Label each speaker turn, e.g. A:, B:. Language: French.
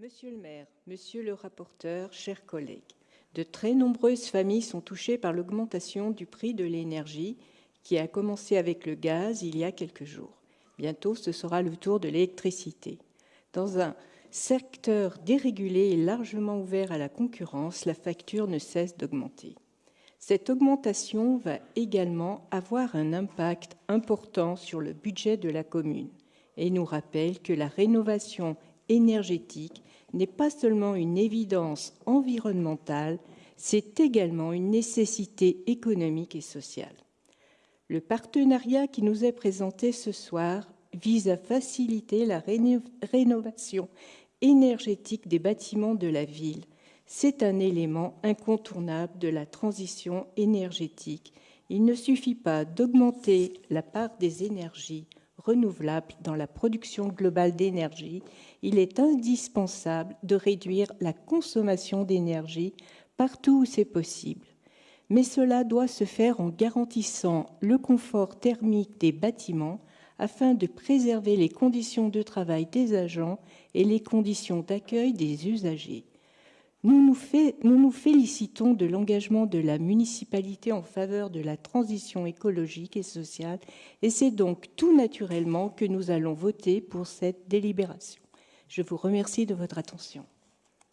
A: Monsieur le maire, monsieur le rapporteur, chers collègues, de très nombreuses familles sont touchées par l'augmentation du prix de l'énergie qui a commencé avec le gaz il y a quelques jours. Bientôt, ce sera le tour de l'électricité. Dans un secteur dérégulé et largement ouvert à la concurrence, la facture ne cesse d'augmenter. Cette augmentation va également avoir un impact important sur le budget de la commune et nous rappelle que la rénovation énergétique n'est pas seulement une évidence environnementale, c'est également une nécessité économique et sociale. Le partenariat qui nous est présenté ce soir vise à faciliter la rénovation énergétique des bâtiments de la ville c'est un élément incontournable de la transition énergétique. Il ne suffit pas d'augmenter la part des énergies renouvelables dans la production globale d'énergie, il est indispensable de réduire la consommation d'énergie partout où c'est possible. Mais cela doit se faire en garantissant le confort thermique des bâtiments afin de préserver les conditions de travail des agents et les conditions d'accueil des usagers. Nous nous, félicitons de l'engagement de la municipalité en faveur de la transition écologique et sociale et c'est donc tout naturellement que nous allons voter pour cette délibération. Je vous remercie de votre attention.